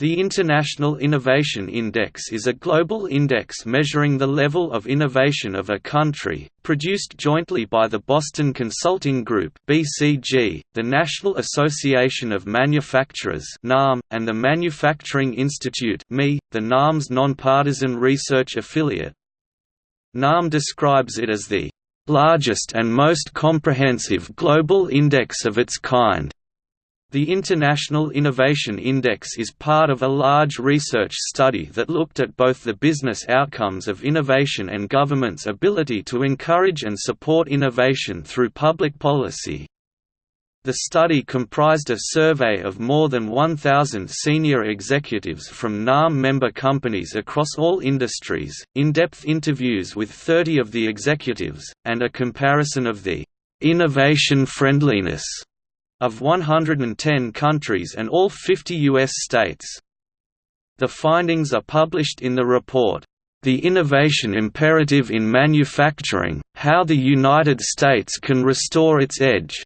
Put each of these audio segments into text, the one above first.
The International Innovation Index is a global index measuring the level of innovation of a country, produced jointly by the Boston Consulting Group (BCG), the National Association of Manufacturers (NAM), and the Manufacturing Institute (MI), the NAM's nonpartisan research affiliate. NAM describes it as the largest and most comprehensive global index of its kind the International Innovation Index is part of a large research study that looked at both the business outcomes of innovation and governments' ability to encourage and support innovation through public policy. The study comprised a survey of more than 1,000 senior executives from NAM member companies across all industries, in-depth interviews with 30 of the executives, and a comparison of the «innovation friendliness» of 110 countries and all 50 U.S. states. The findings are published in the report, The Innovation Imperative in Manufacturing, How the United States Can Restore Its Edge.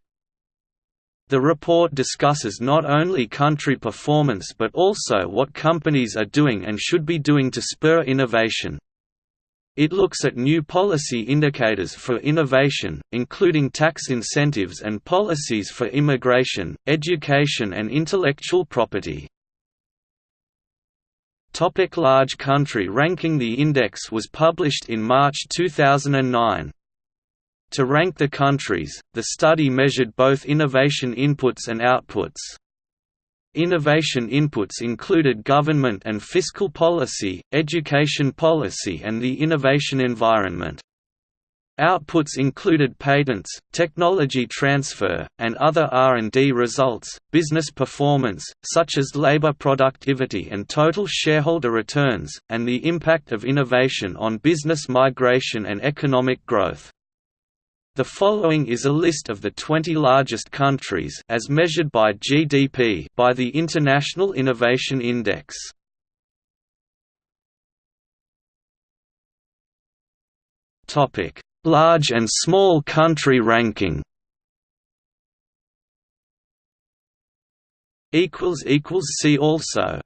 The report discusses not only country performance but also what companies are doing and should be doing to spur innovation. It looks at new policy indicators for innovation, including tax incentives and policies for immigration, education and intellectual property. Topic large country ranking The index was published in March 2009. To rank the countries, the study measured both innovation inputs and outputs. Innovation inputs included government and fiscal policy, education policy and the innovation environment. Outputs included patents, technology transfer, and other R&D results, business performance, such as labor productivity and total shareholder returns, and the impact of innovation on business migration and economic growth. The following is a list of the 20 largest countries as measured by GDP by the International Innovation Index. Topic: Large and small country ranking. equals equals see also